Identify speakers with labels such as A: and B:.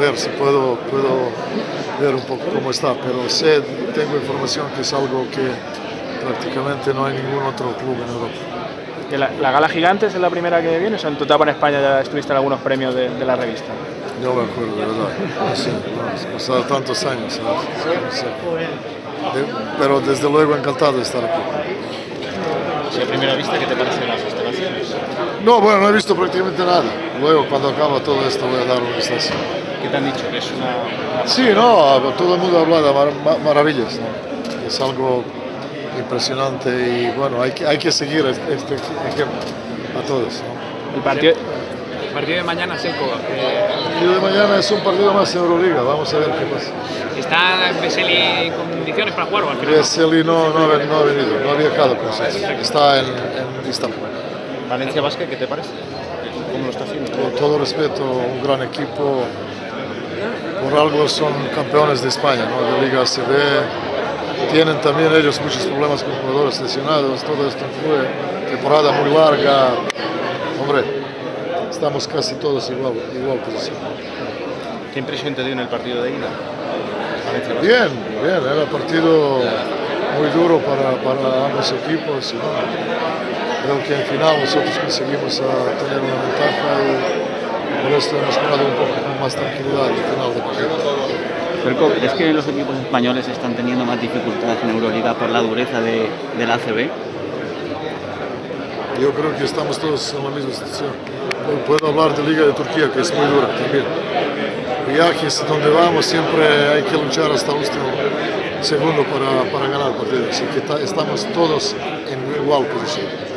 A: ver si puedo, puedo ver un poco cómo está, pero sé, tengo información que es algo que prácticamente no hay ningún otro club en Europa.
B: La, la, Gala Gigantes es la primera que viene, o sea, en tu etapa en España ya estuviste en algunos premios de, de la revista.
A: No me acuerdo, de verdad. Sí, no, pasado tantos años, ¿sabes? No sé. De, pero desde luego encantado de estar aquí.
C: ¿Y a primera vista qué te parecen las instalaciones?
A: No, bueno, no he visto prácticamente nada. Luego, cuando acaba todo esto, voy a dar un vistazo.
C: ¿Qué te han dicho? ¿Que es una...?
A: Sí, no, todo el mundo habla de mar maravillas. ¿no? Es algo impresionante y bueno, hay que, hay que seguir este, este ejemplo a todos. ¿no?
B: El partido,
C: el partido de mañana, Seco. Eh...
A: El partido de mañana es un partido más en Euroliga, vamos a ver qué pasa.
C: ¿Está Veseli en condiciones para jugar o al final?
A: Veseli no, no, ha, no ha venido, no ha viajado con Está en, en Istanbul.
C: Valencia Basket, ¿qué te parece? ¿Cómo lo está haciendo?
A: Respeto, un gran equipo. Por algo son campeones de España, ¿no? de Liga ACB. Tienen también ellos muchos problemas con jugadores lesionados, todo esto influye. Temporada muy larga. Hombre, estamos casi todos igual, igual posición.
C: ¿Qué impresión te dio en el partido de ida?
A: Bien, bien, era un partido muy duro para, para ambos equipos. Bueno, creo que al final nosotros conseguimos tener una ventaja y por esto hemos jugado un poco con más tranquilidad al final del partido.
D: Perco, ¿crees que los equipos españoles están teniendo más dificultades en Euroliga por la dureza de, de la ACB?
A: Yo creo que estamos todos en la misma situación. Puedo hablar de Liga de Turquía, que es muy dura también. Viajes donde vamos siempre hay que luchar hasta el último segundo para, para ganar el partido. Así que estamos todos en igual posición.